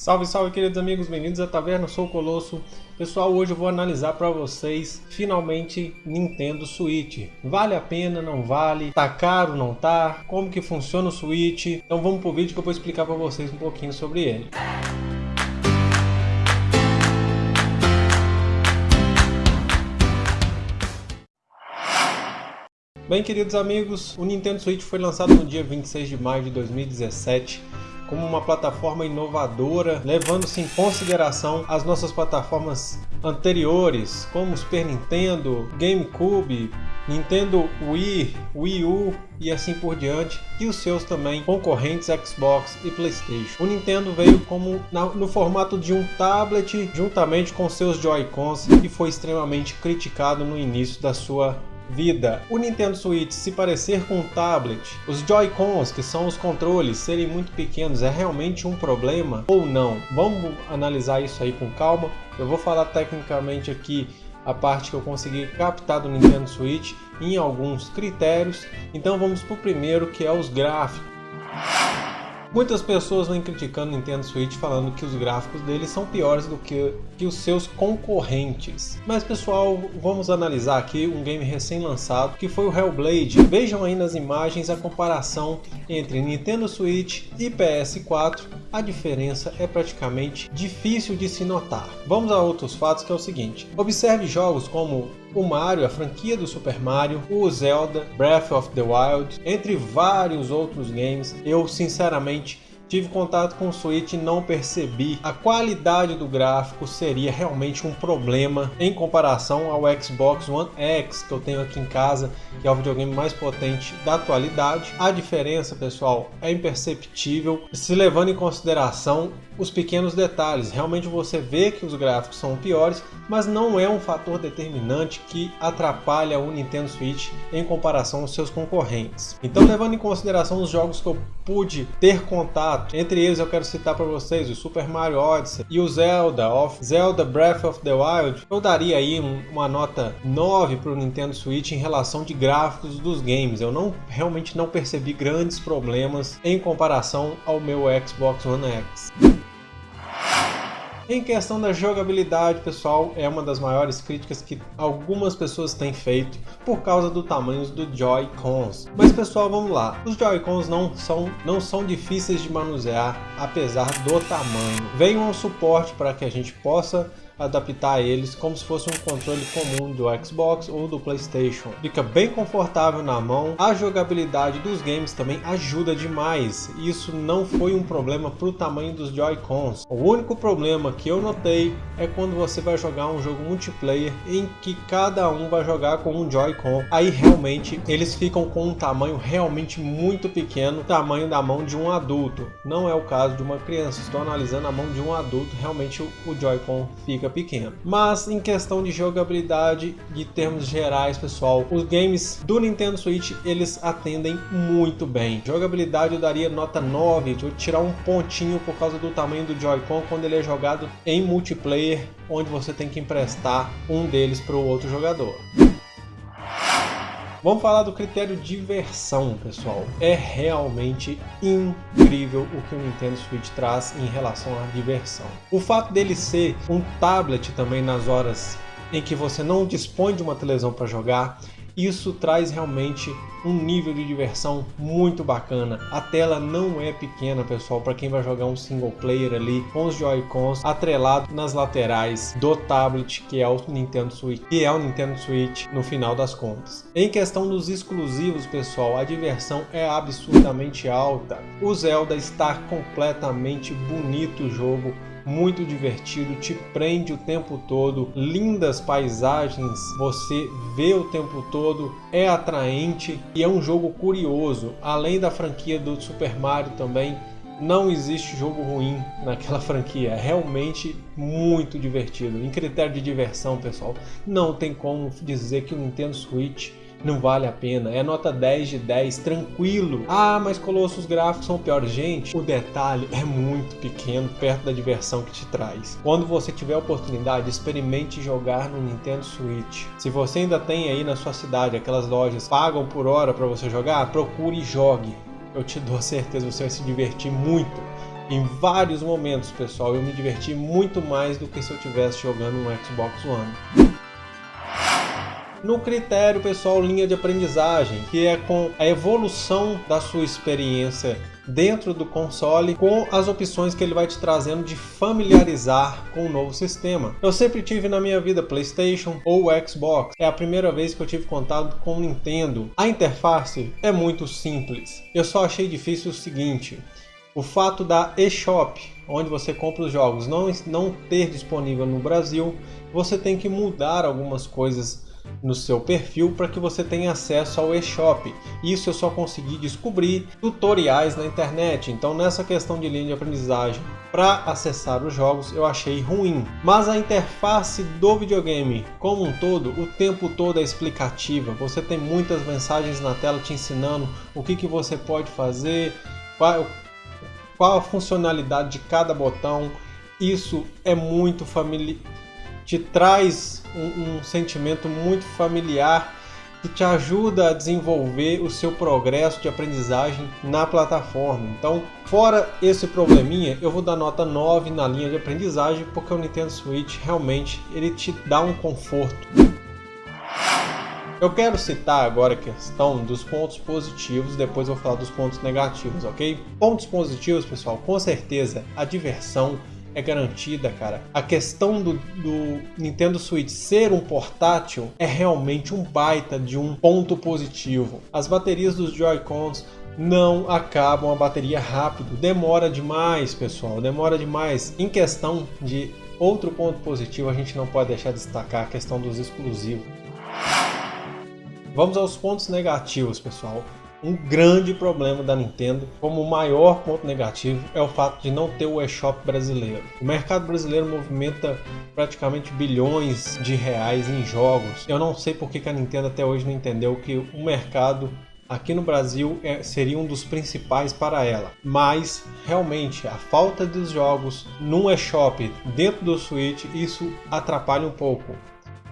Salve, salve queridos amigos, bem-vindos à Taverna, sou o Colosso. Pessoal, hoje eu vou analisar para vocês, finalmente, Nintendo Switch. Vale a pena, não vale? Tá caro, não tá? Como que funciona o Switch? Então vamos pro vídeo que eu vou explicar para vocês um pouquinho sobre ele. Bem, queridos amigos, o Nintendo Switch foi lançado no dia 26 de maio de 2017 como uma plataforma inovadora, levando-se em consideração as nossas plataformas anteriores, como Super Nintendo, GameCube, Nintendo Wii, Wii U e assim por diante, e os seus também concorrentes Xbox e Playstation. O Nintendo veio como na, no formato de um tablet, juntamente com seus Joy-Cons, e foi extremamente criticado no início da sua vida. O Nintendo Switch se parecer com um tablet, os Joy-Cons, que são os controles, serem muito pequenos, é realmente um problema ou não? Vamos analisar isso aí com calma. Eu vou falar tecnicamente aqui a parte que eu consegui captar do Nintendo Switch em alguns critérios. Então vamos para o primeiro, que é os gráficos. Muitas pessoas vêm criticando o Nintendo Switch falando que os gráficos dele são piores do que, que os seus concorrentes. Mas pessoal, vamos analisar aqui um game recém-lançado que foi o Hellblade. Vejam aí nas imagens a comparação entre Nintendo Switch e PS4. A diferença é praticamente difícil de se notar. Vamos a outros fatos que é o seguinte. Observe jogos como o Mario, a franquia do Super Mario, o Zelda, Breath of the Wild, entre vários outros games. Eu sinceramente tive contato com o Switch e não percebi a qualidade do gráfico seria realmente um problema em comparação ao Xbox One X que eu tenho aqui em casa, que é o videogame mais potente da atualidade. A diferença, pessoal, é imperceptível se levando em consideração os pequenos detalhes. Realmente você vê que os gráficos são piores, mas não é um fator determinante que atrapalha o Nintendo Switch em comparação aos seus concorrentes. Então, levando em consideração os jogos que eu pude ter contato, entre eles eu quero citar para vocês o Super Mario Odyssey e o Zelda of Zelda Breath of the Wild, eu daria aí uma nota 9 para o Nintendo Switch em relação de gráficos dos games. Eu não realmente não percebi grandes problemas em comparação ao meu Xbox One X. Em questão da jogabilidade, pessoal, é uma das maiores críticas que algumas pessoas têm feito por causa do tamanho do Joy-Cons. Mas pessoal, vamos lá. Os Joy-Cons não são, não são difíceis de manusear, apesar do tamanho. Vem um suporte para que a gente possa adaptar eles como se fosse um controle comum do Xbox ou do Playstation. Fica bem confortável na mão, a jogabilidade dos games também ajuda demais. Isso não foi um problema para o tamanho dos Joy-Cons. O único problema que eu notei é quando você vai jogar um jogo multiplayer em que cada um vai jogar com um Joy-Con. Aí realmente eles ficam com um tamanho realmente muito pequeno, tamanho da mão de um adulto. Não é o caso de uma criança. Estou analisando a mão de um adulto, realmente o Joy-Con fica pequeno. Mas em questão de jogabilidade, de termos gerais, pessoal, os games do Nintendo Switch, eles atendem muito bem. Jogabilidade eu daria nota 9, vou tirar um pontinho por causa do tamanho do Joy-Con quando ele é jogado em multiplayer, onde você tem que emprestar um deles para o outro jogador. Vamos falar do critério diversão, pessoal. É realmente incrível o que o Nintendo Switch traz em relação à diversão. O fato dele ser um tablet também nas horas em que você não dispõe de uma televisão para jogar, isso traz realmente um nível de diversão muito bacana. A tela não é pequena, pessoal, para quem vai jogar um single player ali com os Joy-Cons atrelado nas laterais do tablet que é o Nintendo Switch, que é o Nintendo Switch no final das contas. Em questão dos exclusivos, pessoal, a diversão é absurdamente alta. O Zelda está completamente bonito o jogo, muito divertido, te prende o tempo todo, lindas paisagens, você vê o tempo todo, é atraente e é um jogo curioso. Além da franquia do Super Mario também, não existe jogo ruim naquela franquia, é realmente muito divertido. Em critério de diversão, pessoal, não tem como dizer que o Nintendo Switch não vale a pena. É nota 10 de 10, tranquilo. Ah, mas Colossus gráficos são piores. Gente, o detalhe é muito pequeno perto da diversão que te traz. Quando você tiver a oportunidade, experimente jogar no Nintendo Switch. Se você ainda tem aí na sua cidade aquelas lojas pagam por hora para você jogar, procure e jogue. Eu te dou certeza, você vai se divertir muito Em vários momentos, pessoal, eu me diverti muito mais do que se eu estivesse jogando um Xbox One. No critério, pessoal, linha de aprendizagem, que é com a evolução da sua experiência dentro do console com as opções que ele vai te trazendo de familiarizar com o novo sistema. Eu sempre tive na minha vida PlayStation ou Xbox. É a primeira vez que eu tive contato com o Nintendo. A interface é muito simples. Eu só achei difícil o seguinte: o fato da eShop, onde você compra os jogos, não, não ter disponível no Brasil, você tem que mudar algumas coisas no seu perfil para que você tenha acesso ao eShop. Isso eu só consegui descobrir tutoriais na internet. Então nessa questão de linha de aprendizagem para acessar os jogos eu achei ruim. Mas a interface do videogame como um todo, o tempo todo é explicativa. Você tem muitas mensagens na tela te ensinando o que, que você pode fazer, qual, qual a funcionalidade de cada botão. Isso é muito familiar te traz um, um sentimento muito familiar que te ajuda a desenvolver o seu progresso de aprendizagem na plataforma. Então, fora esse probleminha, eu vou dar nota 9 na linha de aprendizagem, porque o Nintendo Switch realmente ele te dá um conforto. Eu quero citar agora a questão dos pontos positivos, depois eu vou falar dos pontos negativos, ok? Pontos positivos, pessoal, com certeza a diversão é garantida, cara. A questão do, do, Nintendo Switch ser um portátil é realmente um baita de um ponto positivo. As baterias dos Joy-Cons não acabam a bateria rápido, demora demais, pessoal, demora demais. Em questão de outro ponto positivo, a gente não pode deixar de destacar a questão dos exclusivos. Vamos aos pontos negativos, pessoal. Um grande problema da Nintendo, como o maior ponto negativo, é o fato de não ter o eShop brasileiro. O mercado brasileiro movimenta praticamente bilhões de reais em jogos. Eu não sei por que a Nintendo até hoje não entendeu que o mercado aqui no Brasil é, seria um dos principais para ela. Mas realmente a falta dos jogos no eShop dentro do Switch isso atrapalha um pouco.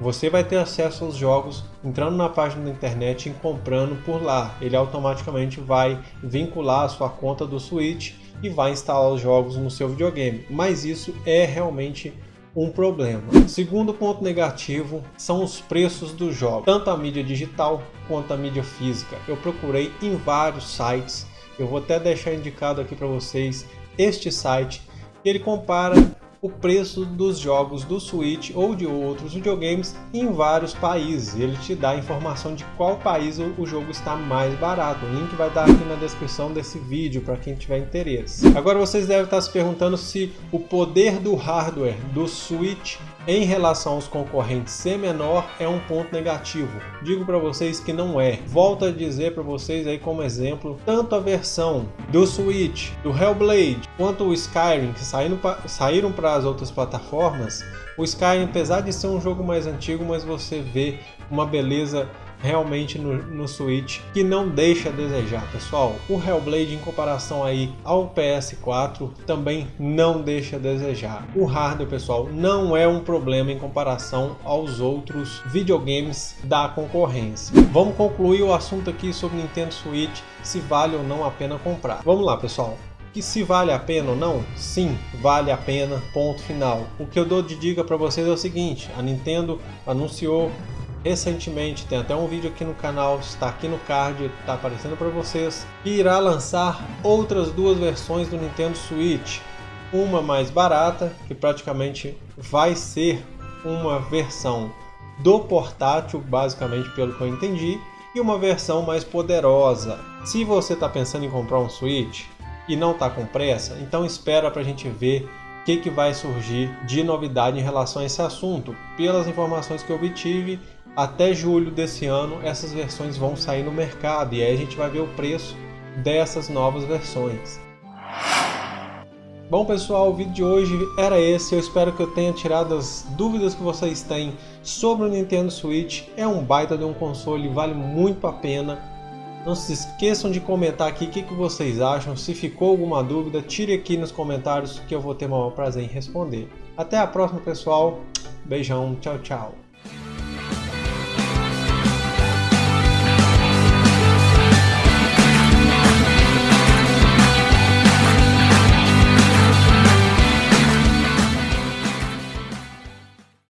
Você vai ter acesso aos jogos entrando na página da internet e comprando por lá. Ele automaticamente vai vincular a sua conta do Switch e vai instalar os jogos no seu videogame. Mas isso é realmente um problema. Segundo ponto negativo são os preços dos jogos, tanto a mídia digital quanto a mídia física. Eu procurei em vários sites, eu vou até deixar indicado aqui para vocês este site, ele compara o preço dos jogos do Switch ou de outros videogames em vários países. Ele te dá a informação de qual país o jogo está mais barato. O link vai estar aqui na descrição desse vídeo para quem tiver interesse. Agora vocês devem estar se perguntando se o poder do hardware do Switch em relação aos concorrentes ser menor é um ponto negativo. Digo para vocês que não é. Volto a dizer para vocês aí como exemplo, tanto a versão do Switch, do Hellblade, quanto o Skyrim, que saíram para as outras plataformas, o Skyrim, apesar de ser um jogo mais antigo, mas você vê uma beleza realmente no, no Switch que não deixa a desejar, pessoal. O Hellblade em comparação aí ao PS4 também não deixa a desejar. O hardware, pessoal, não é um problema em comparação aos outros videogames da concorrência. Vamos concluir o assunto aqui sobre Nintendo Switch, se vale ou não a pena comprar. Vamos lá, pessoal que se vale a pena ou não? Sim, vale a pena, ponto final. O que eu dou de dica para vocês é o seguinte, a Nintendo anunciou recentemente, tem até um vídeo aqui no canal, está aqui no card, está aparecendo para vocês, que irá lançar outras duas versões do Nintendo Switch. Uma mais barata, que praticamente vai ser uma versão do portátil, basicamente pelo que eu entendi, e uma versão mais poderosa. Se você está pensando em comprar um Switch e não está com pressa, então espera para a gente ver o que, que vai surgir de novidade em relação a esse assunto. Pelas informações que eu obtive, até julho desse ano essas versões vão sair no mercado e aí a gente vai ver o preço dessas novas versões. Bom pessoal, o vídeo de hoje era esse, eu espero que eu tenha tirado as dúvidas que vocês têm sobre o Nintendo Switch, é um baita de um console, vale muito a pena. Não se esqueçam de comentar aqui o que, que vocês acham, se ficou alguma dúvida, tire aqui nos comentários que eu vou ter o maior prazer em responder. Até a próxima pessoal, beijão, tchau tchau.